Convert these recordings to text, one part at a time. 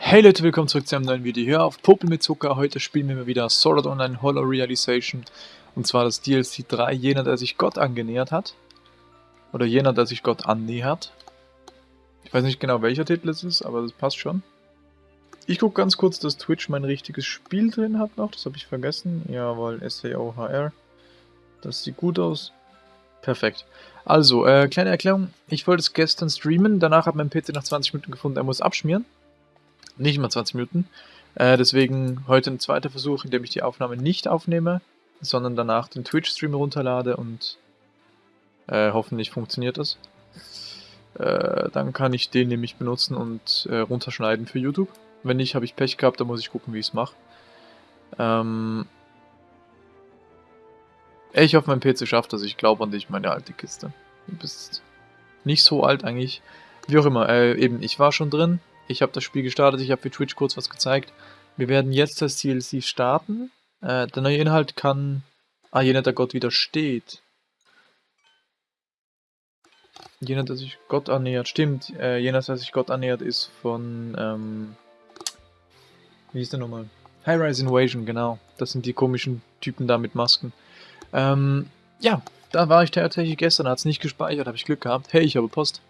Hey Leute, willkommen zurück zu einem neuen Video hier auf Popel mit Zucker. Heute spielen wir mal wieder Sword Art Online Hollow Realization. Und zwar das DLC 3, jener, der sich Gott angenähert hat. Oder jener, der sich Gott annähert. Ich weiß nicht genau, welcher Titel es ist, aber das passt schon. Ich gucke ganz kurz, dass Twitch mein richtiges Spiel drin hat noch. Das habe ich vergessen. Jawohl, SAOHR. Das sieht gut aus. Perfekt. Also, äh, kleine Erklärung. Ich wollte es gestern streamen. Danach hat mein PC nach 20 Minuten gefunden, er muss abschmieren. Nicht mal 20 Minuten. Äh, deswegen heute ein zweiter Versuch, in dem ich die Aufnahme nicht aufnehme, sondern danach den Twitch-Stream runterlade und äh, hoffentlich funktioniert das. Äh, dann kann ich den nämlich benutzen und äh, runterschneiden für YouTube. Wenn nicht, habe ich Pech gehabt, dann muss ich gucken, wie ich es mache. Ähm ich hoffe, mein PC schafft das. Ich glaube an dich, meine alte Kiste. Du bist nicht so alt eigentlich. Wie auch immer, äh, eben, ich war schon drin. Ich habe das Spiel gestartet, ich habe für Twitch kurz was gezeigt. Wir werden jetzt das DLC starten. Äh, der neue Inhalt kann... Ah, jener, der Gott widersteht. Jener, der sich Gott annähert. Stimmt, äh, jener, der sich Gott annähert, ist von... Ähm, wie hieß der nochmal? High-Rise Invasion, genau. Das sind die komischen Typen da mit Masken. Ähm, ja, da war ich tatsächlich gestern, hat es nicht gespeichert, habe ich Glück gehabt. Hey, ich habe Post.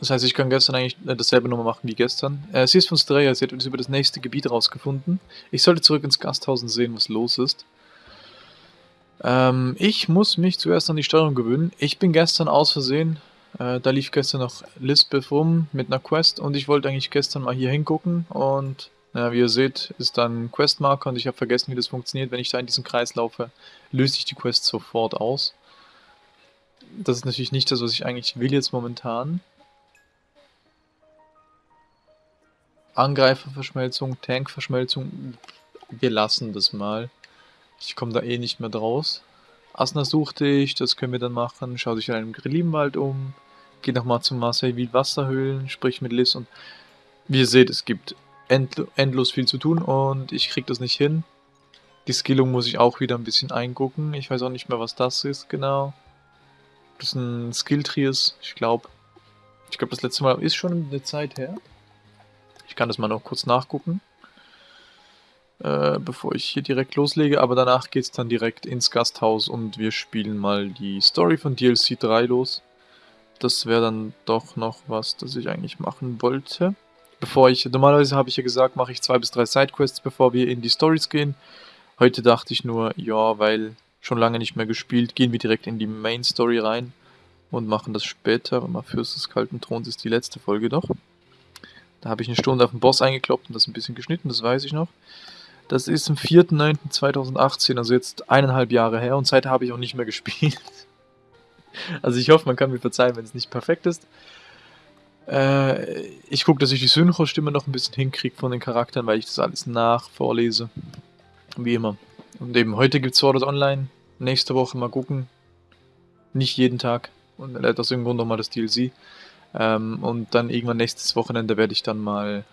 Das heißt, ich kann gestern eigentlich äh, dasselbe nochmal machen wie gestern. Äh, sie ist von Streya, sie hat uns über das nächste Gebiet rausgefunden. Ich sollte zurück ins Gasthaus und sehen, was los ist. Ähm, ich muss mich zuerst an die Steuerung gewöhnen. Ich bin gestern aus Versehen, äh, da lief gestern noch Lisbeth rum mit einer Quest und ich wollte eigentlich gestern mal hier hingucken und ja, wie ihr seht, ist da ein Questmarker und ich habe vergessen, wie das funktioniert. Wenn ich da in diesen Kreis laufe, löse ich die Quest sofort aus. Das ist natürlich nicht das, was ich eigentlich will jetzt momentan. Angreiferverschmelzung, Tankverschmelzung, wir lassen das mal. Ich komme da eh nicht mehr draus. Asna suchte ich, das können wir dann machen. Schau dich in einem Grillinwald um. Geh nochmal zum Marseille Wasserhöhlen, sprich mit Liz und wie ihr seht, es gibt end endlos viel zu tun und ich krieg das nicht hin. Die Skillung muss ich auch wieder ein bisschen eingucken. Ich weiß auch nicht mehr, was das ist genau. Das ist ein Skill-Tree ist, ich glaube. Ich glaube, das letzte Mal ist schon eine Zeit her. Ich kann das mal noch kurz nachgucken, äh, bevor ich hier direkt loslege. Aber danach geht es dann direkt ins Gasthaus und wir spielen mal die Story von DLC 3 los. Das wäre dann doch noch was, das ich eigentlich machen wollte. Bevor ich, normalerweise habe ich ja gesagt, mache ich zwei bis drei Sidequests, bevor wir in die Stories gehen. Heute dachte ich nur, ja, weil schon lange nicht mehr gespielt, gehen wir direkt in die Main Story rein und machen das später. Mal Fürst des Kalten Throns ist die letzte Folge doch. Da habe ich eine Stunde auf den Boss eingekloppt und das ein bisschen geschnitten, das weiß ich noch. Das ist am 4.9.2018, also jetzt eineinhalb Jahre her und seitdem habe ich auch nicht mehr gespielt. Also ich hoffe, man kann mir verzeihen, wenn es nicht perfekt ist. Äh, ich gucke, dass ich die Synchro-Stimme noch ein bisschen hinkriege von den Charakteren, weil ich das alles nach vorlese. Wie immer. Und eben, heute gibt es Sword Art Online. Nächste Woche mal gucken. Nicht jeden Tag. Und aus irgendeinem Grund nochmal das DLC. Ähm, und dann irgendwann nächstes Wochenende werde ich dann mal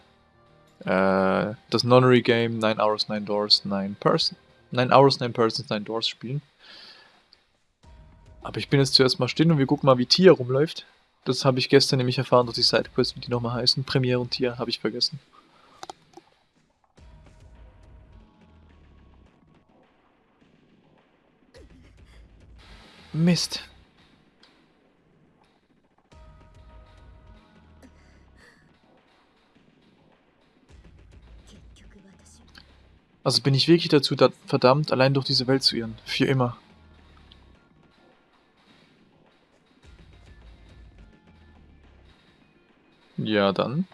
äh, das Nonary Game 9 Hours, 9 Doors, 9 Person 9 Hours, 9 Persons, 9 Doors spielen. Aber ich bin jetzt zuerst mal still und wir gucken mal, wie Tia rumläuft. Das habe ich gestern nämlich erfahren durch die Sidequest, wie die nochmal heißen. Premiere und Tia, habe ich vergessen. Mist. Also bin ich wirklich dazu verdammt, allein durch diese Welt zu irren. Für immer. Ja, dann.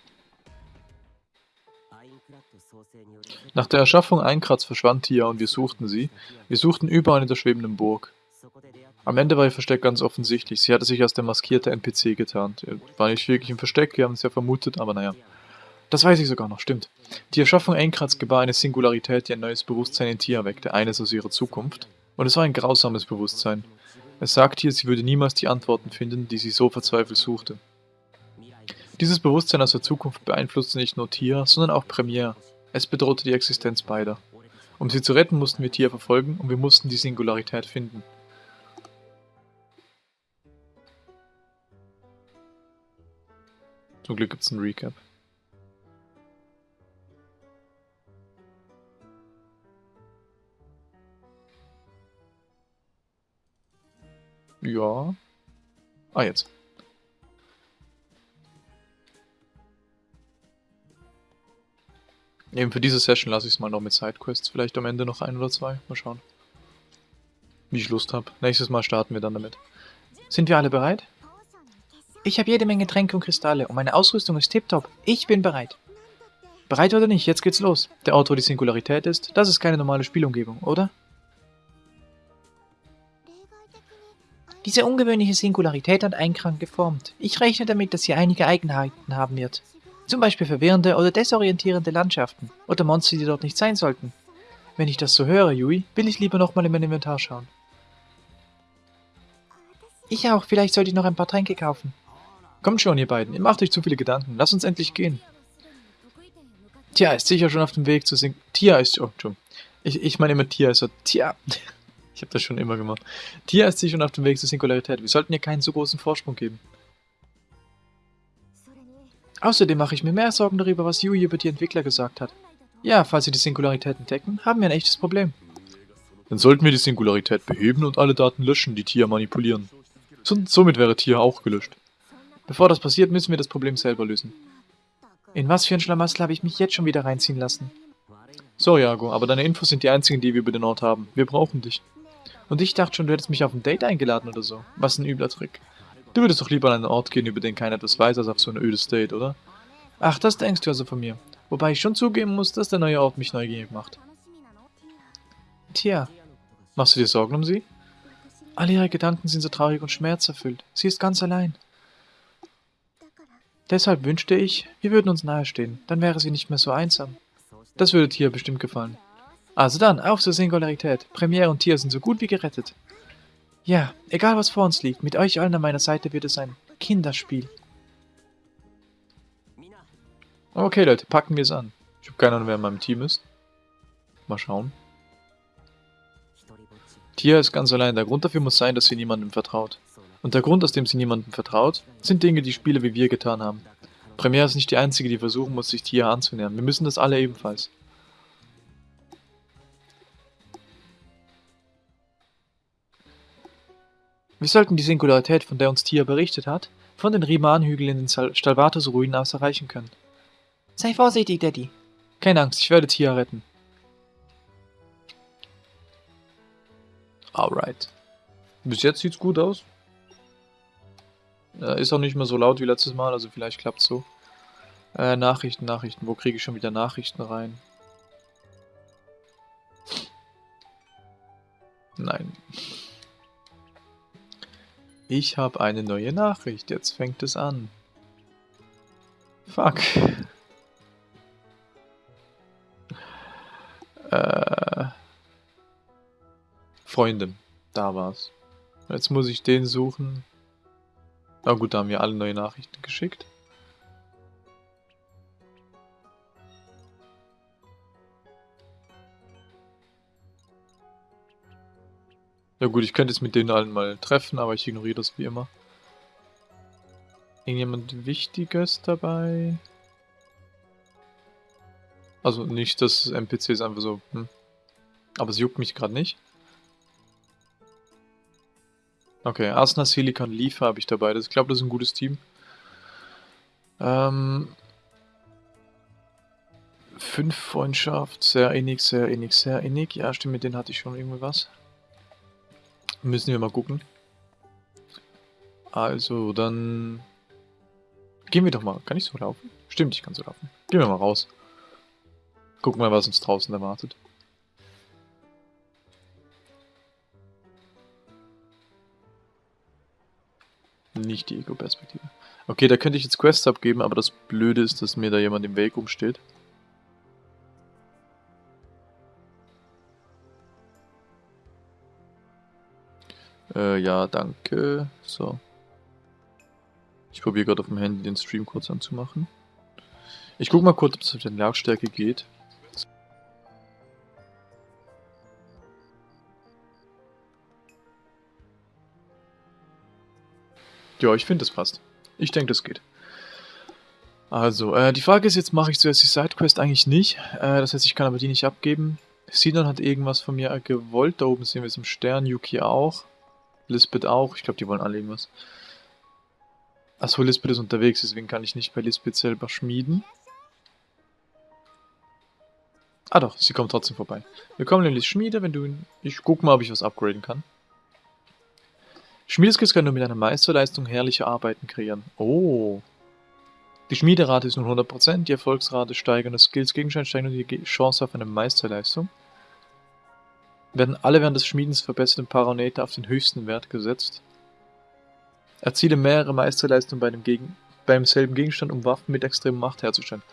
Nach der Erschaffung Einkratz verschwand Tia und wir suchten sie. Wir suchten überall in der schwebenden Burg. Am Ende war ihr Versteck ganz offensichtlich. Sie hatte sich als der maskierte NPC getarnt. Er war nicht wirklich im Versteck, wir haben es ja vermutet, aber naja. Das weiß ich sogar noch, stimmt. Die Erschaffung Einkrats gebar eine Singularität, die ein neues Bewusstsein in Tia weckte, eines aus ihrer Zukunft. Und es war ein grausames Bewusstsein. Es sagte ihr, sie würde niemals die Antworten finden, die sie so verzweifelt suchte. Dieses Bewusstsein aus der Zukunft beeinflusste nicht nur Tia, sondern auch Premiere. Es bedrohte die Existenz beider. Um sie zu retten, mussten wir Tia verfolgen und wir mussten die Singularität finden. Zum Glück gibt es einen Recap. Ja. Ah, jetzt. Eben für diese Session lasse ich es mal noch mit Sidequests. Vielleicht am Ende noch ein oder zwei. Mal schauen. Wie ich Lust habe. Nächstes Mal starten wir dann damit. Sind wir alle bereit? Ich habe jede Menge Tränke und Kristalle und meine Ausrüstung ist tiptop. Ich bin bereit. Bereit oder nicht, jetzt geht's los. Der Ort, wo die Singularität ist, das ist keine normale Spielumgebung, oder? Diese ungewöhnliche Singularität hat Einkrank geformt. Ich rechne damit, dass sie einige Eigenheiten haben wird. Zum Beispiel verwirrende oder desorientierende Landschaften oder Monster, die dort nicht sein sollten. Wenn ich das so höre, Yui, will ich lieber nochmal in mein Inventar schauen. Ich auch, vielleicht sollte ich noch ein paar Tränke kaufen. Kommt schon, ihr beiden, ihr macht euch zu viele Gedanken. Lass uns endlich gehen. Tja, ist sicher schon auf dem Weg zu singen. Tia ist... Oh, Entschuldigung. Ich, ich meine immer Tia ist so... Ich habe das schon immer gemacht. Tia ist sicher schon auf dem Weg zur Singularität. Wir sollten ihr keinen so großen Vorsprung geben. Außerdem mache ich mir mehr Sorgen darüber, was Yui über die Entwickler gesagt hat. Ja, falls sie die Singularität entdecken, haben wir ein echtes Problem. Dann sollten wir die Singularität beheben und alle Daten löschen, die Tia manipulieren. So, somit wäre Tia auch gelöscht. Bevor das passiert, müssen wir das Problem selber lösen. In was für ein Schlamassel habe ich mich jetzt schon wieder reinziehen lassen? Sorry, Jago, aber deine Infos sind die einzigen, die wir über den Ort haben. Wir brauchen dich. Und ich dachte schon, du hättest mich auf ein Date eingeladen oder so. Was ein übler Trick. Du würdest doch lieber an einen Ort gehen, über den keiner etwas weiß, als auf so ein ödes Date, oder? Ach, das denkst du also von mir. Wobei ich schon zugeben muss, dass der neue Ort mich neugierig macht. Tja, machst du dir Sorgen um sie? Alle ihre Gedanken sind so traurig und schmerzerfüllt. Sie ist ganz allein. Deshalb wünschte ich, wir würden uns nahestehen, dann wäre sie nicht mehr so einsam. Das würde Tia bestimmt gefallen. Also dann, auf zur Singularität. Premiere und Tia sind so gut wie gerettet. Ja, egal was vor uns liegt, mit euch allen an meiner Seite wird es ein Kinderspiel. Okay, Leute, packen wir es an. Ich habe keine Ahnung, wer in meinem Team ist. Mal schauen. Tia ist ganz allein. Der Grund dafür muss sein, dass sie niemandem vertraut. Und der Grund, aus dem sie niemandem vertraut, sind Dinge, die Spieler wie wir getan haben. Premiere ist nicht die einzige, die versuchen muss, sich Tia anzunähern. Wir müssen das alle ebenfalls. Wir sollten die Singularität, von der uns Tia berichtet hat, von den Riman-Hügeln in den Stalvatos-Ruinen aus erreichen können. Sei vorsichtig, Daddy. Keine Angst, ich werde Tia retten. Alright. Bis jetzt sieht's gut aus. Äh, ist auch nicht mehr so laut wie letztes Mal, also vielleicht klappt's so. Äh, Nachrichten, Nachrichten. Wo kriege ich schon wieder Nachrichten rein? Nein. Ich habe eine neue Nachricht. Jetzt fängt es an. Fuck. Äh. Freunde. Da war's. Jetzt muss ich den suchen. Na gut, da haben wir alle neue Nachrichten geschickt. Ja gut, ich könnte es mit denen allen mal treffen, aber ich ignoriere das wie immer. Irgendjemand Wichtiges dabei? Also nicht, dass NPCs einfach so... Hm. Aber es juckt mich gerade nicht. Okay, Asna, Silicon, Liefer habe ich dabei. Das, ich glaube, das ist ein gutes Team. Ähm... Fünf Freundschaft, sehr innig, sehr innig, sehr innig. Ja, stimmt, mit denen hatte ich schon irgendwie was. Müssen wir mal gucken. Also, dann... Gehen wir doch mal. Kann ich so laufen? Stimmt, ich kann so laufen. Gehen wir mal raus. Gucken mal, was uns draußen erwartet. Nicht die Ego-Perspektive. Okay, da könnte ich jetzt Quests abgeben, aber das Blöde ist, dass mir da jemand im Weg umsteht. Äh, ja, danke. So. Ich probiere gerade auf dem Handy den Stream kurz anzumachen. Ich gucke mal kurz, ob es mit der Lautstärke geht. Ja, ich finde, es passt. Ich denke, das geht. Also, äh, die Frage ist jetzt, mache ich zuerst die Sidequest eigentlich nicht? Äh, das heißt, ich kann aber die nicht abgeben. Sinon hat irgendwas von mir gewollt. Da oben sehen wir es im Stern. Yuki auch. Lisbeth auch. Ich glaube, die wollen alle irgendwas. Achso, Lisbeth ist unterwegs, deswegen kann ich nicht bei Lisbeth selber schmieden. Ah doch, sie kommt trotzdem vorbei. Willkommen in die Schmiede, wenn du... Ich guck mal, ob ich was upgraden kann. Schmiedeskills können nur mit einer Meisterleistung herrliche Arbeiten kreieren. Oh. Die Schmiederate ist nun 100%, die Erfolgsrate steigernde Skills Gegenstand steigern und die Chance auf eine Meisterleistung. Werden alle während des Schmiedens verbesserten Parameter auf den höchsten Wert gesetzt. Erziele mehrere Meisterleistungen bei dem Gegen beim selben Gegenstand, um Waffen mit extremer Macht herzustellen.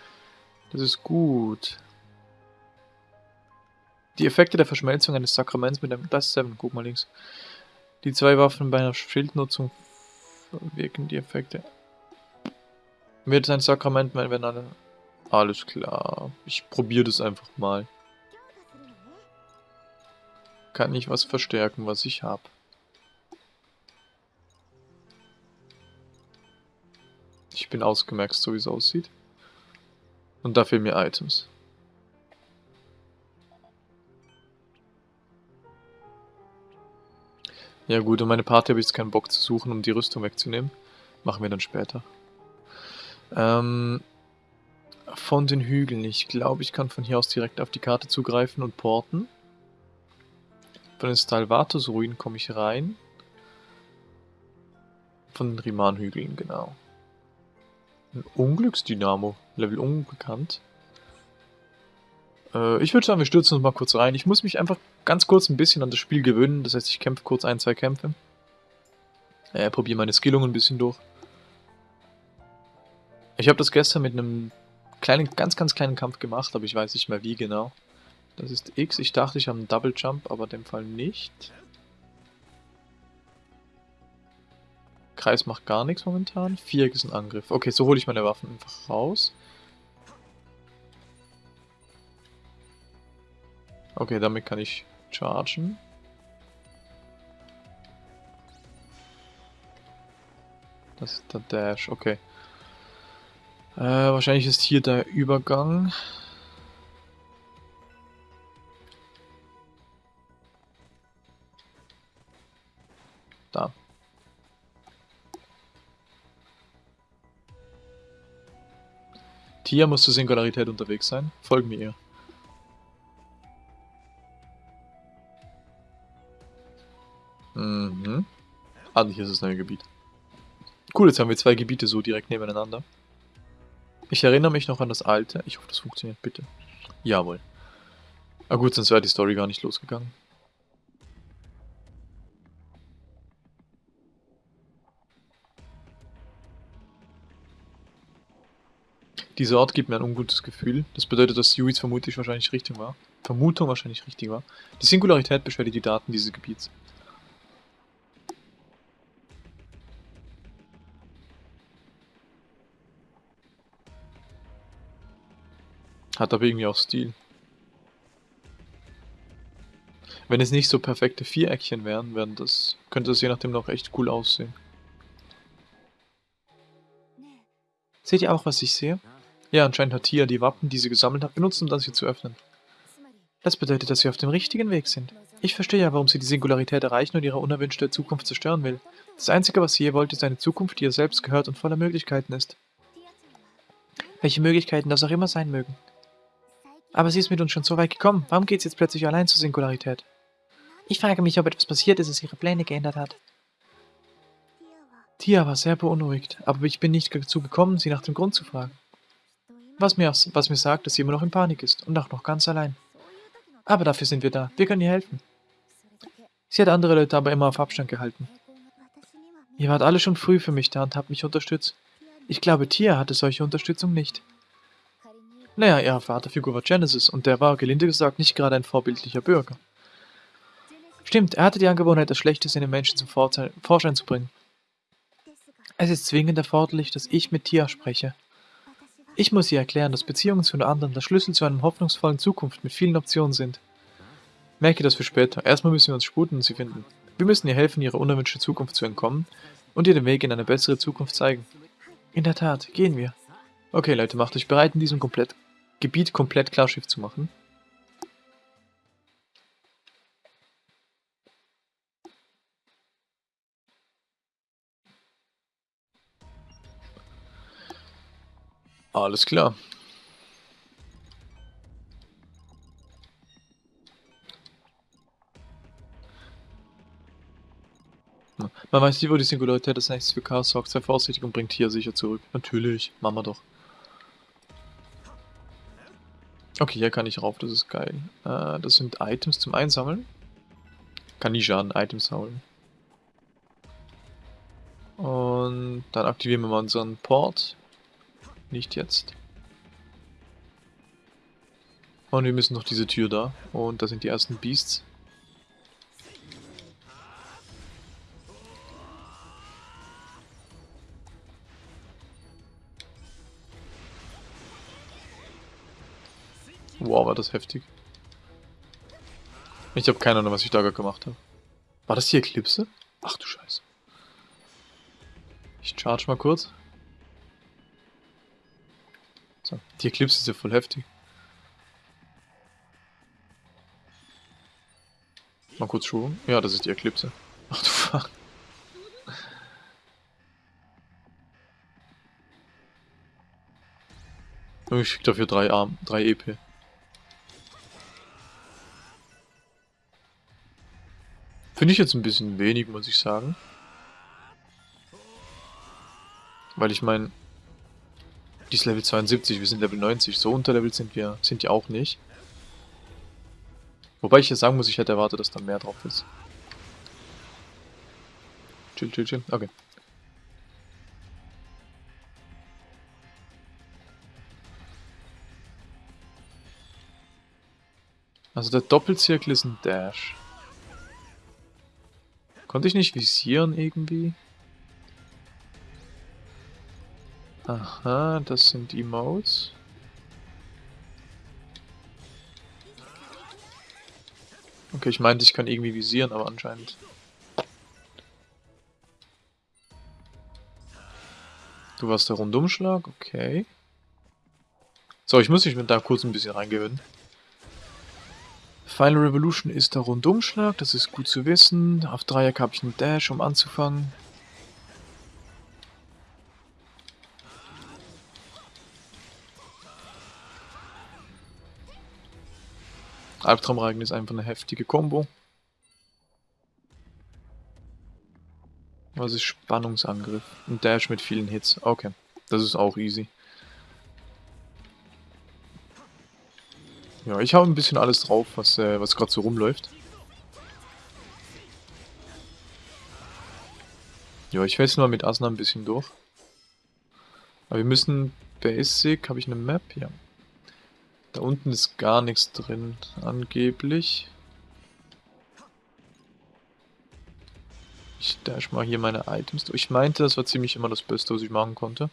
Das ist gut. Die Effekte der Verschmelzung eines Sakraments mit einem... Das ist 7, guck mal links. Die zwei Waffen bei einer Schildnutzung wirken die Effekte. Wird ein Sakrament, wenn alle... Alles klar. Ich probiere das einfach mal. Kann ich was verstärken, was ich habe. Ich bin ausgemerkt, so wie es aussieht. Und da fehlen mir Items. Ja gut, und meine Party habe ich jetzt keinen Bock zu suchen, um die Rüstung wegzunehmen. Machen wir dann später. Ähm, von den Hügeln. Ich glaube, ich kann von hier aus direkt auf die Karte zugreifen und porten. Von den Stalvatus-Ruinen komme ich rein. Von den Riman-Hügeln, genau. Ein Unglücksdynamo. Level unbekannt. Äh, ich würde sagen, wir stürzen uns mal kurz rein. Ich muss mich einfach ganz kurz ein bisschen an das Spiel gewöhnen. Das heißt, ich kämpfe kurz ein, zwei Kämpfe. Äh, probiere meine Skillungen ein bisschen durch. Ich habe das gestern mit einem kleinen, ganz, ganz kleinen Kampf gemacht, aber ich weiß nicht mehr wie genau. Das ist X. Ich dachte, ich habe einen Double Jump, aber in dem Fall nicht. Kreis macht gar nichts momentan. Viereck ist ein Angriff. Okay, so hole ich meine Waffen einfach raus. Okay, damit kann ich chargen. Das ist der Dash, okay. Äh, wahrscheinlich ist hier der Übergang. Da. Tia muss zur Singularität unterwegs sein. Folgen wir ihr. Mhm. Ah, hier ist das neue Gebiet. Cool, jetzt haben wir zwei Gebiete so direkt nebeneinander. Ich erinnere mich noch an das alte. Ich hoffe, das funktioniert, bitte. Jawohl. Ah gut, sonst wäre die Story gar nicht losgegangen. Dieser Ort gibt mir ein ungutes Gefühl. Das bedeutet, dass Suiz vermutlich wahrscheinlich richtig war. Vermutung wahrscheinlich richtig war. Die Singularität beschwert die Daten dieses Gebiets. Hat aber irgendwie auch Stil. Wenn es nicht so perfekte Viereckchen wären, wären das, könnte es je nachdem noch echt cool aussehen. Seht ihr auch, was ich sehe? Ja, anscheinend hat Tia die Wappen, die sie gesammelt hat, benutzt, um das hier zu öffnen. Das bedeutet, dass wir auf dem richtigen Weg sind. Ich verstehe ja, warum sie die Singularität erreichen und ihre unerwünschte Zukunft zerstören will. Das Einzige, was sie je wollte, ist eine Zukunft, die ihr selbst gehört und voller Möglichkeiten ist. Welche Möglichkeiten das auch immer sein mögen. Aber sie ist mit uns schon so weit gekommen. Warum geht sie jetzt plötzlich allein zur Singularität? Ich frage mich, ob etwas passiert ist, das ihre Pläne geändert hat. Tia war sehr beunruhigt, aber ich bin nicht dazu gekommen, sie nach dem Grund zu fragen. Was mir, was mir sagt, dass sie immer noch in Panik ist und auch noch ganz allein. Aber dafür sind wir da. Wir können ihr helfen. Sie hat andere Leute aber immer auf Abstand gehalten. Ihr wart alle schon früh für mich da und habt mich unterstützt. Ich glaube, Tia hatte solche Unterstützung nicht. Naja, ihre Vaterfigur war Genesis und der war, gelinde gesagt, nicht gerade ein vorbildlicher Bürger. Stimmt, er hatte die Angewohnheit, das Schlechteste in den Menschen zum Vorschein zu bringen. Es ist zwingend erforderlich, dass ich mit Tia spreche. Ich muss ihr erklären, dass Beziehungen zu anderen der Schlüssel zu einer hoffnungsvollen Zukunft mit vielen Optionen sind. Merke das für später. Erstmal müssen wir uns sputen und sie finden. Wir müssen ihr helfen, ihre unerwünschte Zukunft zu entkommen und ihr den Weg in eine bessere Zukunft zeigen. In der Tat, gehen wir. Okay, Leute, macht euch bereit, in diesem komplett Gebiet komplett Klarschiff zu machen. Alles klar. Man weiß nie, wo die Singularität das nächste für Chaos sorgt. Sei vorsichtig und bringt hier sicher zurück. Natürlich, machen wir doch. Okay, hier kann ich rauf, das ist geil. Äh, das sind Items zum Einsammeln. Kann nie schaden, Items holen. Und dann aktivieren wir mal unseren Port. Nicht jetzt. Und wir müssen noch diese Tür da. Und da sind die ersten Beasts. Wow, war das heftig. Ich habe keine Ahnung, was ich da gemacht habe. War das die Eclipse? Ach du Scheiße. Ich charge mal kurz. So, die Eclipse ist ja voll heftig. Mal kurz schauen. Ja, das ist die Eclipse. Ach du Fuck. Ich krieg dafür 3 Arm, 3 EP. Finde ich jetzt ein bisschen wenig, muss ich sagen. Weil ich meine, die ist Level 72, wir sind Level 90. So unterlevelt sind wir, sind die auch nicht. Wobei ich jetzt sagen muss, ich hätte erwartet, dass da mehr drauf ist. Chill, chill, chill. Okay. Also der Doppelzirkel ist ein Dash. Konnte ich nicht visieren irgendwie? Aha, das sind Emotes. Okay, ich meinte, ich kann irgendwie visieren, aber anscheinend. Du warst der Rundumschlag, okay. So, ich muss mich mit da kurz ein bisschen reingewöhnen. Final Revolution ist der Rundumschlag, das ist gut zu wissen. Auf Dreieck habe ich einen Dash, um anzufangen. Albtraumreigen ist einfach eine heftige Combo. Was ist Spannungsangriff? Ein Dash mit vielen Hits. Okay, das ist auch easy. Ja, ich habe ein bisschen alles drauf, was, äh, was gerade so rumläuft. Ja, ich weiß nur mit Asna ein bisschen durch. Aber wir müssen Basic, habe ich eine Map? Ja. Da unten ist gar nichts drin, angeblich. Ich dash mal hier meine Items durch. Ich meinte, das war ziemlich immer das Beste, was ich machen konnte.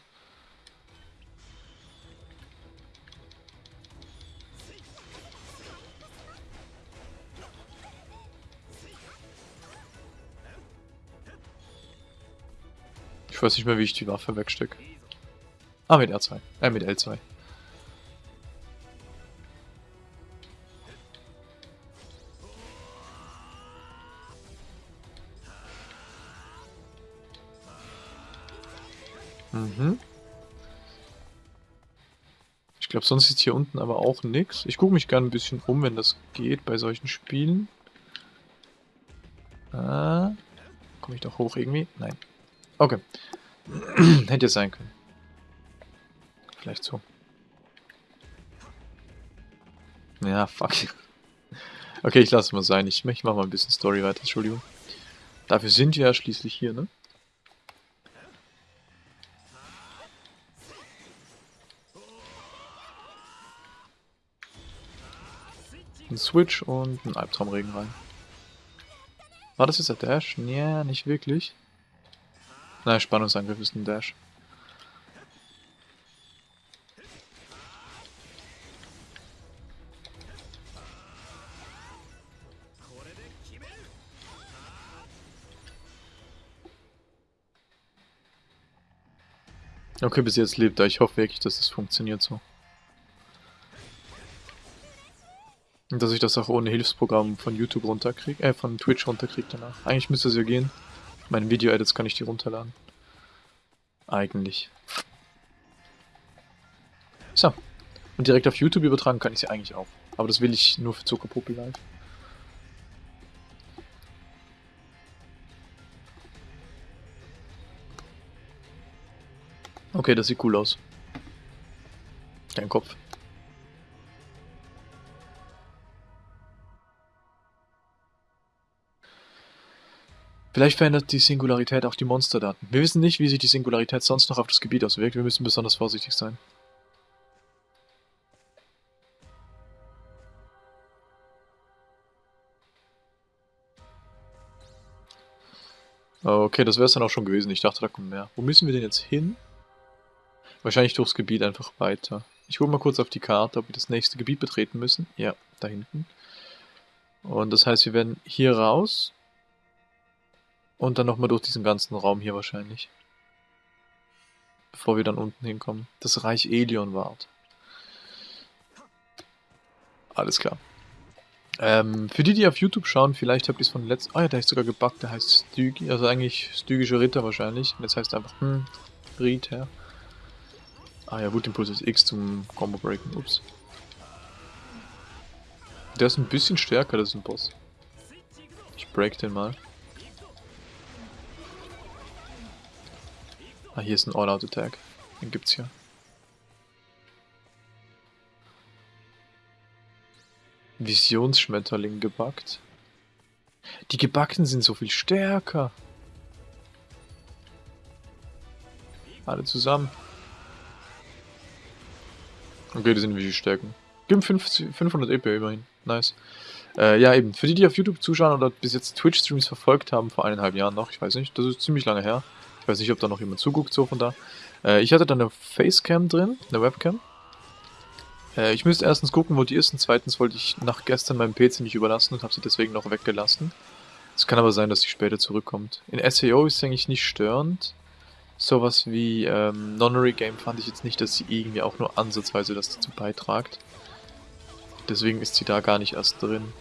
Ich weiß nicht mehr, wie ich die Waffe wegstecke. Ah, mit R2. Äh, mit L2. Glaube, sonst ist hier unten aber auch nichts. Ich gucke mich gerne ein bisschen um, wenn das geht bei solchen Spielen. Ah, Komme ich doch hoch irgendwie? Nein. Okay. Hätte sein können. Vielleicht so. Ja, fuck. Okay, ich lasse mal sein. Ich, ich mache mal ein bisschen Story weiter, Entschuldigung. Dafür sind wir ja schließlich hier, ne? Ein Switch und ein Albtraumregen rein. War das jetzt der Dash? Nee, nicht wirklich. Nein, Spannungsangriff ist ein Dash. Okay, bis jetzt lebt er. Ich hoffe wirklich, dass das funktioniert so. Und dass ich das auch ohne Hilfsprogramm von YouTube runterkriege, äh, von Twitch runterkriege danach. Eigentlich müsste es ja gehen. Meine Video-Edits kann ich die runterladen. Eigentlich. So. Und direkt auf YouTube übertragen kann ich sie eigentlich auch. Aber das will ich nur für Zuckerpuppe live. Okay, das sieht cool aus. Dein Kopf. Vielleicht verändert die Singularität auch die Monsterdaten. Wir wissen nicht, wie sich die Singularität sonst noch auf das Gebiet auswirkt. Wir müssen besonders vorsichtig sein. Okay, das wäre es dann auch schon gewesen. Ich dachte, da kommt mehr. Wo müssen wir denn jetzt hin? Wahrscheinlich durchs Gebiet einfach weiter. Ich gucke mal kurz auf die Karte, ob wir das nächste Gebiet betreten müssen. Ja, da hinten. Und das heißt, wir werden hier raus und dann nochmal durch diesen ganzen Raum hier wahrscheinlich. Bevor wir dann unten hinkommen. Das Reich Elion wart. Alles klar. Ähm, für die, die auf YouTube schauen, vielleicht habt ihr es von letzten... Ah ja, der ist sogar gebackt, der heißt Stygi, also eigentlich Stygischer Ritter wahrscheinlich. Und jetzt heißt er einfach, hm, Ritter. Ah ja, Wutimpuls ist X zum Combo Breaken, ups. Der ist ein bisschen stärker, das ist ein Boss. Ich break den mal. Ah, hier ist ein All-Out-Attack. Den gibt's hier. Visionsschmetterling gebackt. Die gebackten sind so viel stärker. Alle zusammen. Okay, die sind wie Stärken. Gib 500 EP immerhin. Nice. Äh, ja, eben. Für die, die auf YouTube zuschauen oder bis jetzt Twitch-Streams verfolgt haben, vor eineinhalb Jahren noch, ich weiß nicht, das ist ziemlich lange her. Ich weiß nicht, ob da noch jemand zuguckt, so von da. Äh, ich hatte da eine Facecam drin, eine Webcam. Äh, ich müsste erstens gucken, wo die ist und zweitens wollte ich nach gestern meinem PC nicht überlassen und habe sie deswegen noch weggelassen. Es kann aber sein, dass sie später zurückkommt. In SEO ist es eigentlich nicht störend. Sowas wie ähm, Nonary Game fand ich jetzt nicht, dass sie irgendwie auch nur ansatzweise das dazu beitragt. Deswegen ist sie da gar nicht erst drin.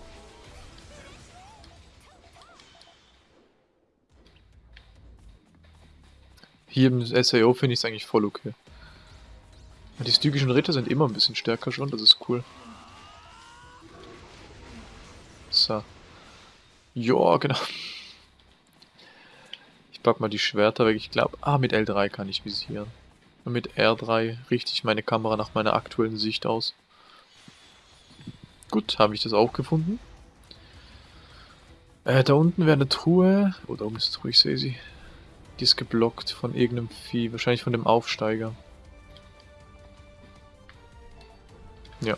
Hier im SAO finde ich es eigentlich voll okay. Die stygischen Ritter sind immer ein bisschen stärker schon, das ist cool. So. Ja, genau. Ich pack mal die Schwerter weg. Ich glaube, ah, mit L3 kann ich visieren. Und mit R3 richte ich meine Kamera nach meiner aktuellen Sicht aus. Gut, habe ich das auch gefunden. Äh, da unten wäre eine Truhe. Oh, da oben ist eine Truhe, ich sehe sie. Die ist geblockt von irgendeinem Vieh, wahrscheinlich von dem Aufsteiger. Ja.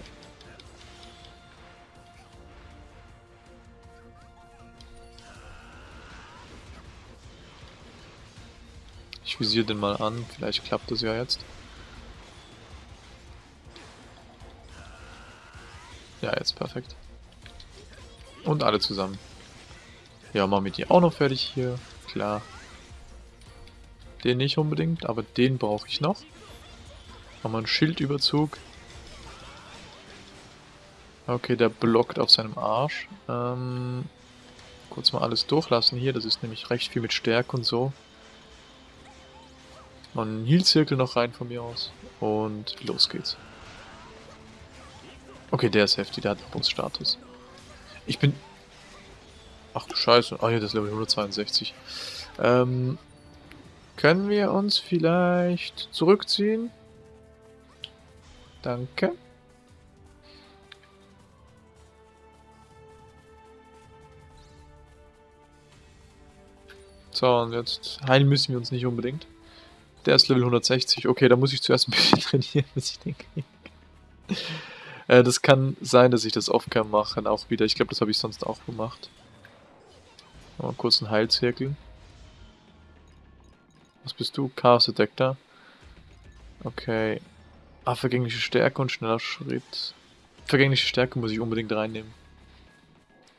Ich visiere den mal an, vielleicht klappt das ja jetzt. Ja, jetzt perfekt. Und alle zusammen. Ja, machen wir die auch noch fertig hier. Klar. Den nicht unbedingt, aber den brauche ich noch. Wir einen Schildüberzug. Okay, der blockt auf seinem Arsch. Ähm, kurz mal alles durchlassen hier, das ist nämlich recht viel mit Stärke und so. Mal einen Heal-Zirkel noch rein von mir aus. Und los geht's. Okay, der ist heftig, der hat Bus-Status. Ich bin... Ach du Scheiße. Ah ja, das ist Level 162. Ähm, können wir uns vielleicht zurückziehen? Danke. So, und jetzt heilen müssen wir uns nicht unbedingt. Der ist Level 160. Okay, da muss ich zuerst ein bisschen trainieren, bis ich den kriege. äh, das kann sein, dass ich das Offcam mache, auch wieder. Ich glaube, das habe ich sonst auch gemacht. Mal kurz einen Heilzirkel. Was bist du? Chaos Detector. Okay. Ah, vergängliche Stärke und schneller Schritt. Vergängliche Stärke muss ich unbedingt reinnehmen.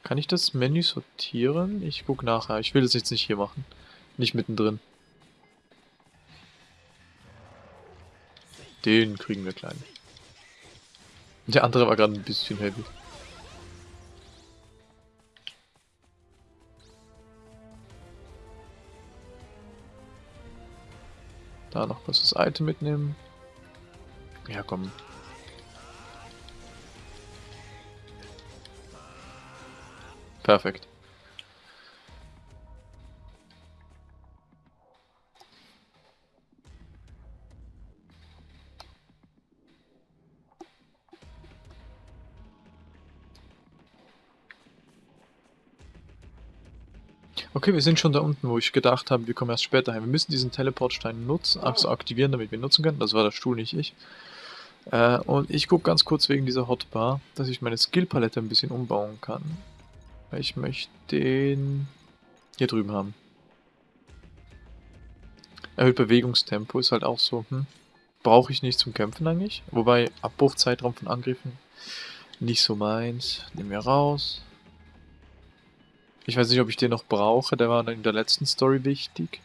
Kann ich das Menü sortieren? Ich guck nachher. Ich will das jetzt nicht hier machen. Nicht mittendrin. Den kriegen wir klein. Der andere war gerade ein bisschen heavy. Da noch kurz das Item mitnehmen. Ja, komm. Perfekt. Okay, wir sind schon da unten, wo ich gedacht habe, wir kommen erst später hin. Wir müssen diesen Teleportstein nutzen, also aktivieren, damit wir ihn nutzen können. Das war der Stuhl, nicht ich. Äh, und ich gucke ganz kurz wegen dieser Hotbar, dass ich meine Skillpalette ein bisschen umbauen kann. Ich möchte den hier drüben haben. Erhöht Bewegungstempo ist halt auch so, hm, brauche ich nicht zum Kämpfen eigentlich. Wobei Abbruchzeitraum von Angriffen nicht so meins. Nehmen wir raus. Ich weiß nicht, ob ich den noch brauche. Der war in der letzten Story wichtig.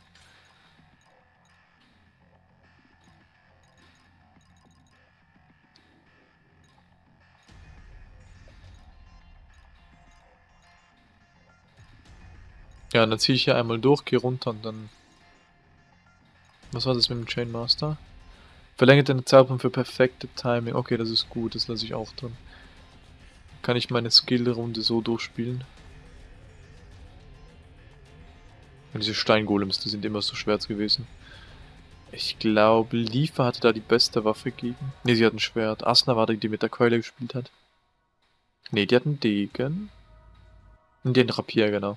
Ja, dann ziehe ich hier einmal durch, gehe runter und dann... Was war das mit dem Chain Master? Verlängert den Zeitpunkt für perfekte Timing. Okay, das ist gut, das lasse ich auch drin. Kann ich meine Skill-Runde so durchspielen. Und diese Steingolems, die sind immer so schwer gewesen. Ich glaube, Liefer hatte da die beste Waffe gegen. Ne, sie hat ein Schwert. Asna war die, die mit der Keule gespielt hat. Ne, die hat einen Degen. Und den Rapier, genau.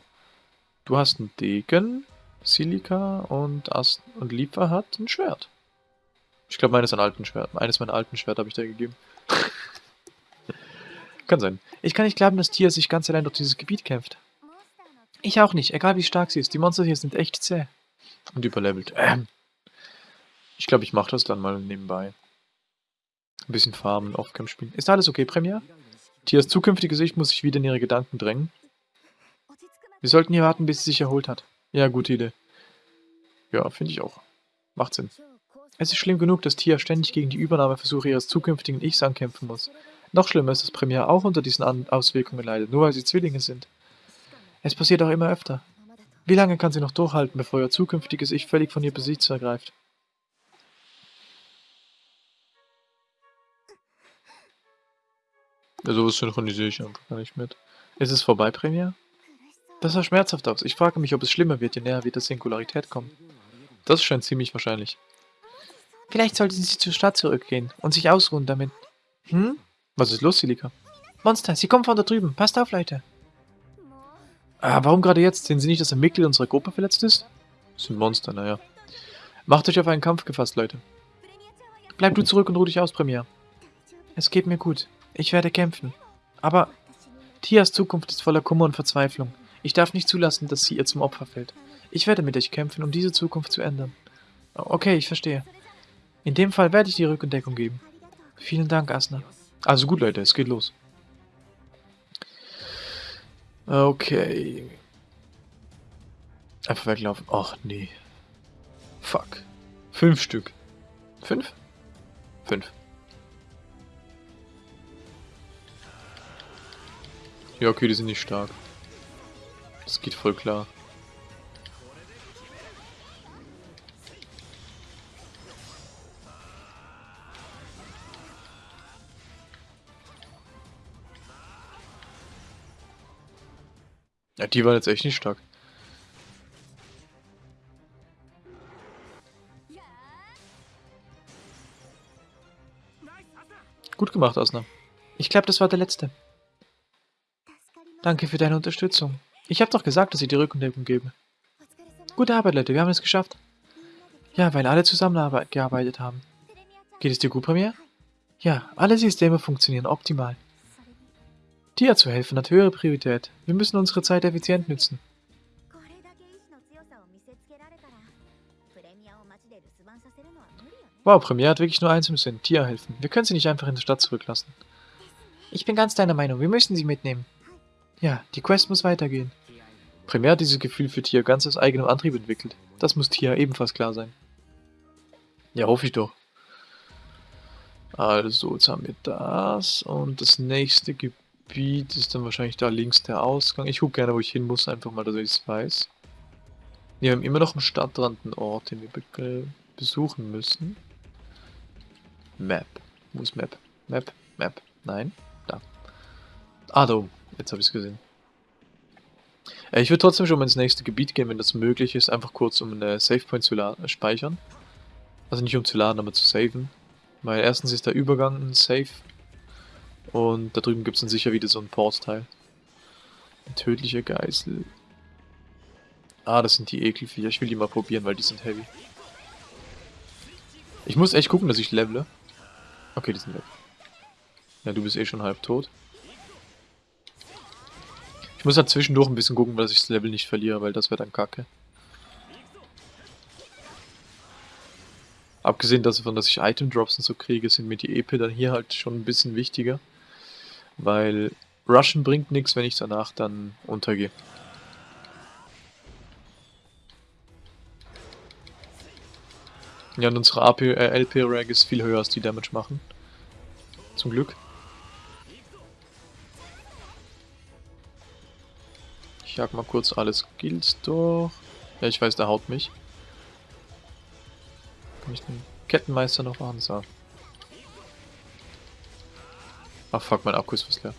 Du hast einen Degen, Silika und Ast und Liefer hat ein Schwert. Ich glaube, meines ein alten Schwert. Eines meiner alten Schwert habe ich da gegeben. kann sein. Ich kann nicht glauben, dass Tia sich ganz allein durch dieses Gebiet kämpft. Ich auch nicht, egal wie stark sie ist. Die Monster hier sind echt zäh. Und überlevelt. Ähm. Ich glaube, ich mache das dann mal nebenbei. Ein bisschen farmen, Offcam spielen. Ist alles okay, Premier? Tias zukünftige Sicht muss sich wieder in ihre Gedanken drängen. Wir sollten hier warten, bis sie sich erholt hat. Ja, gute Idee. Ja, finde ich auch. Macht Sinn. Es ist schlimm genug, dass Tia ständig gegen die Übernahmeversuche ihres zukünftigen Ichs ankämpfen muss. Noch schlimmer ist, dass Premier auch unter diesen Auswirkungen leidet, nur weil sie Zwillinge sind. Es passiert auch immer öfter. Wie lange kann sie noch durchhalten, bevor ihr zukünftiges Ich völlig von ihr Besitz ergreift? Ja, sowas synchronisiere ich einfach gar nicht mit. Ist es vorbei, Premier? Das sah schmerzhaft aus. Ich frage mich, ob es schlimmer wird, je näher wir der Singularität kommen. Das scheint ziemlich wahrscheinlich. Vielleicht sollten Sie zur Stadt zurückgehen und sich ausruhen damit. Hm? Was ist los, Silika? Monster, sie kommen von da drüben. Passt auf, Leute. Ah, warum gerade jetzt? Sehen Sie nicht, dass ein Mitglied unserer Gruppe verletzt ist? Das sind Monster, naja. Macht euch auf einen Kampf gefasst, Leute. Bleib du zurück und ruh dich aus, Premier. Es geht mir gut. Ich werde kämpfen. Aber Tias Zukunft ist voller Kummer und Verzweiflung. Ich darf nicht zulassen, dass sie ihr zum Opfer fällt. Ich werde mit euch kämpfen, um diese Zukunft zu ändern. Okay, ich verstehe. In dem Fall werde ich die Rückendeckung geben. Vielen Dank, Asna. Also gut, Leute, es geht los. Okay. Einfach weglaufen. Ach, nee. Fuck. Fünf Stück. Fünf? Fünf. Ja, okay, die sind nicht stark. Das geht voll klar. Ja, die waren jetzt echt nicht stark. Gut gemacht, Asna. Ich glaube, das war der letzte. Danke für deine Unterstützung. Ich habe doch gesagt, dass ich die Rückendeckung gebe. Gute Arbeit, Leute. Wir haben es geschafft. Ja, weil alle zusammengearbeitet haben. Geht es dir gut, Premier? Ja, alle Systeme funktionieren optimal. Dir zu helfen hat höhere Priorität. Wir müssen unsere Zeit effizient nutzen. Wow, Premier hat wirklich nur eins im Sinn. Tia helfen. Wir können sie nicht einfach in der Stadt zurücklassen. Ich bin ganz deiner Meinung. Wir müssen sie mitnehmen. Ja, die Quest muss weitergehen. Premier hat dieses Gefühl für Tia ganz aus eigenem Antrieb entwickelt. Das muss Tia ebenfalls klar sein. Ja, hoffe ich doch. Also, jetzt haben wir das und das nächste Gebiet ist dann wahrscheinlich da links der Ausgang. Ich gucke gerne, wo ich hin muss, einfach mal, dass ich es weiß. Wir haben immer noch am Stadtrand einen Ort, den wir be besuchen müssen. Map. Wo ist Map? Map, Map. Nein, da. Ah, da oben. Jetzt habe ich es gesehen. Äh, ich würde trotzdem schon mal ins nächste Gebiet gehen, wenn das möglich ist. Einfach kurz, um eine Savepoint zu äh, speichern. Also nicht um zu laden, aber zu saven. Weil erstens ist der Übergang ein Safe. Und da drüben gibt es dann sicher wieder so ein Portteil. Ein tödlicher Geißel. Ah, das sind die Ekelviecher. Ich will die mal probieren, weil die sind heavy. Ich muss echt gucken, dass ich levele. Okay, die sind weg. Ja, du bist eh schon halb tot. Ich muss halt zwischendurch ein bisschen gucken, dass ich das Level nicht verliere, weil das wäre dann kacke. Abgesehen davon, dass ich Item Drops und so kriege, sind mir die EP dann hier halt schon ein bisschen wichtiger. Weil Rushen bringt nichts, wenn ich danach dann untergehe. Ja, und unsere AP, äh, LP-Rag ist viel höher als die Damage machen. Zum Glück. Ich jag mal kurz alles Skills durch. Ja, ich weiß, der haut mich. Kann ich den Kettenmeister noch machen? Ach fuck, mein Akku ist fast leer.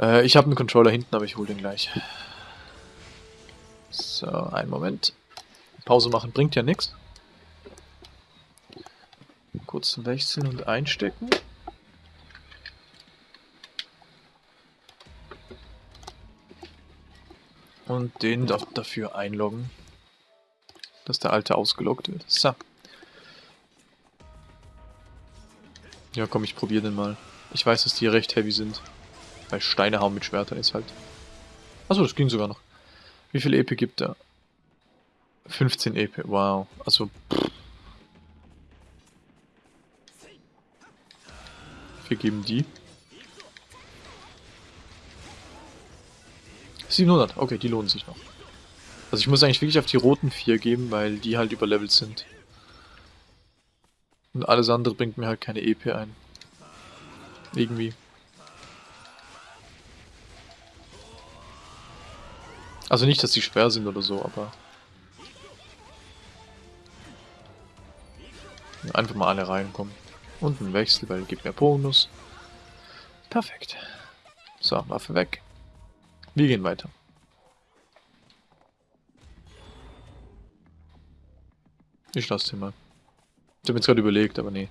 Äh, ich habe einen Controller hinten, aber ich hole den gleich. So, einen Moment. Pause machen bringt ja nichts. Kurz wechseln und einstecken. Und den dafür einloggen dass der alte ausgelockt wird. So. Ja, komm, ich probiere den mal. Ich weiß, dass die recht heavy sind. Weil Steine hauen mit Schwertern ist halt. Achso, das ging sogar noch. Wie viel EP gibt er? 15 EP, wow. Also, pff. Wir geben die. 700, okay, die lohnen sich noch. Also ich muss eigentlich wirklich auf die roten vier geben, weil die halt überlevelt sind. Und alles andere bringt mir halt keine EP ein. Irgendwie. Also nicht, dass die schwer sind oder so, aber... Einfach mal alle reinkommen. Und ein Wechsel, weil gibt mehr Bonus. Perfekt. So, Waffe weg. Wir gehen weiter. Ich lasse den mal. Ich habe jetzt gerade überlegt, aber nee.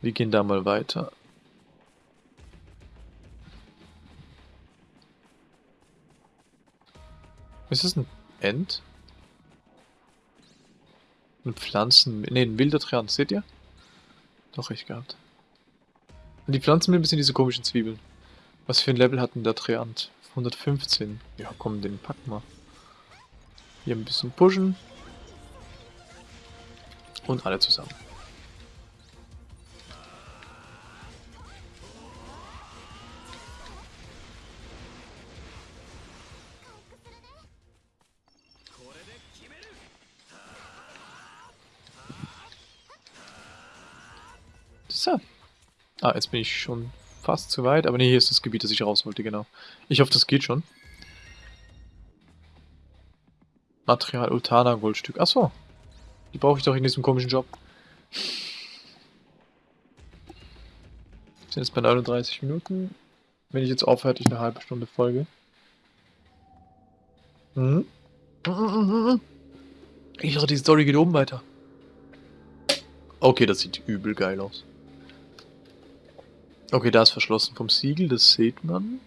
Wir gehen da mal weiter. Ist das ein End? Ein Pflanzen... Ne, ein wilder Triant, seht ihr? Doch, recht gehabt. Und die Pflanzenmilben sind diese komischen Zwiebeln. Was für ein Level hat denn der Triant? 115. Ja, komm, den packen wir. Hier ein bisschen pushen. Und alle zusammen. So. Ah, jetzt bin ich schon fast zu weit. Aber nee, hier ist das Gebiet, das ich raus wollte, genau. Ich hoffe, das geht schon. Material Ultana Goldstück. Achso, die brauche ich doch in diesem komischen Job. Sind jetzt bei 39 Minuten. Wenn ich jetzt aufhöre, ich eine halbe Stunde Folge. Mhm. Ich dachte, die Story geht oben weiter. Okay, das sieht übel geil aus. Okay, da ist verschlossen vom Siegel, das sieht man.